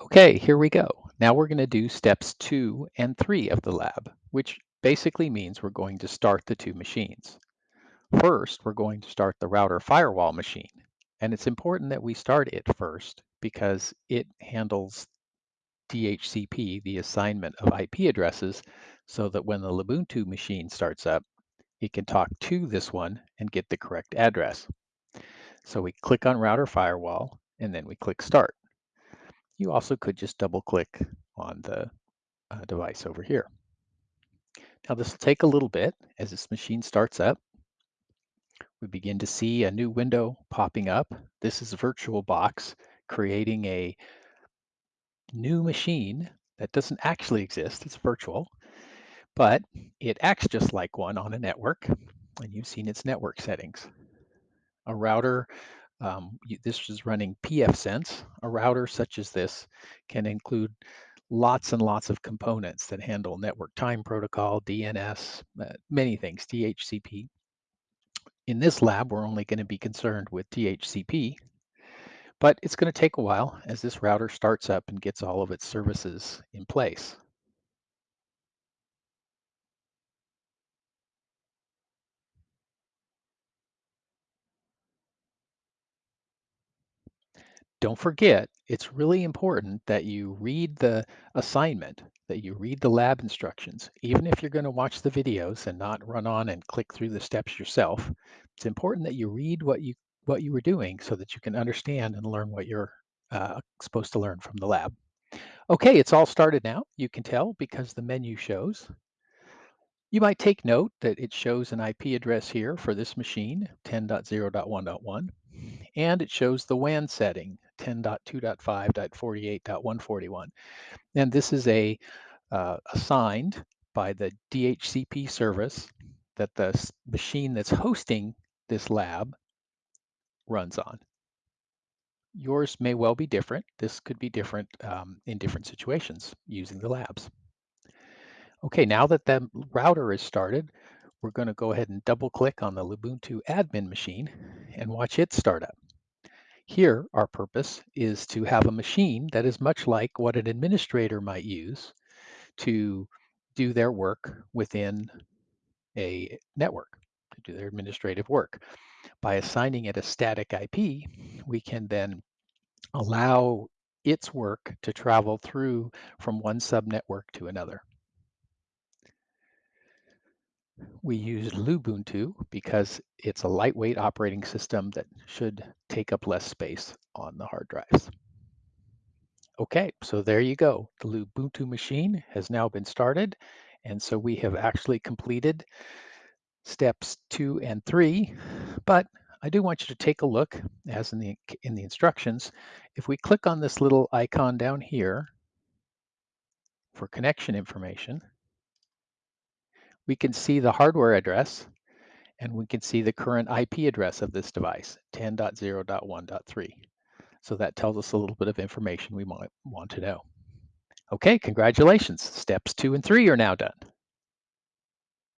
Okay, here we go. Now we're going to do steps two and three of the lab, which basically means we're going to start the two machines. First, we're going to start the router firewall machine. And it's important that we start it first because it handles DHCP, the assignment of IP addresses, so that when the Lubuntu machine starts up, it can talk to this one and get the correct address. So we click on router firewall and then we click start. You also could just double click on the uh, device over here. Now this will take a little bit as this machine starts up. We begin to see a new window popping up. This is VirtualBox creating a new machine that doesn't actually exist. It's virtual, but it acts just like one on a network. And you've seen its network settings. A router um, this is running pfSense. A router such as this can include lots and lots of components that handle network time protocol, DNS, uh, many things, DHCP. In this lab, we're only going to be concerned with DHCP, but it's going to take a while as this router starts up and gets all of its services in place. Don't forget, it's really important that you read the assignment, that you read the lab instructions. Even if you're going to watch the videos and not run on and click through the steps yourself, it's important that you read what you what you were doing so that you can understand and learn what you're uh, supposed to learn from the lab. Okay, it's all started now. You can tell because the menu shows. You might take note that it shows an IP address here for this machine, 10.0.1.1, and it shows the WAN setting, 10.2.5.48.141. And this is a uh, assigned by the DHCP service that the machine that's hosting this lab runs on. Yours may well be different. This could be different um, in different situations using the labs. Okay, now that the router is started, we're going to go ahead and double click on the Lubuntu admin machine and watch it start up. Here, our purpose is to have a machine that is much like what an administrator might use to do their work within a network, to do their administrative work. By assigning it a static IP, we can then allow its work to travel through from one subnetwork to another. We use Lubuntu because it's a lightweight operating system that should take up less space on the hard drives. Okay, so there you go. The Lubuntu machine has now been started. And so we have actually completed steps two and three, but I do want you to take a look as in the, in the instructions. If we click on this little icon down here for connection information, we can see the hardware address and we can see the current IP address of this device, 10.0.1.3. So that tells us a little bit of information we might want to know. Okay, congratulations. Steps two and three are now done.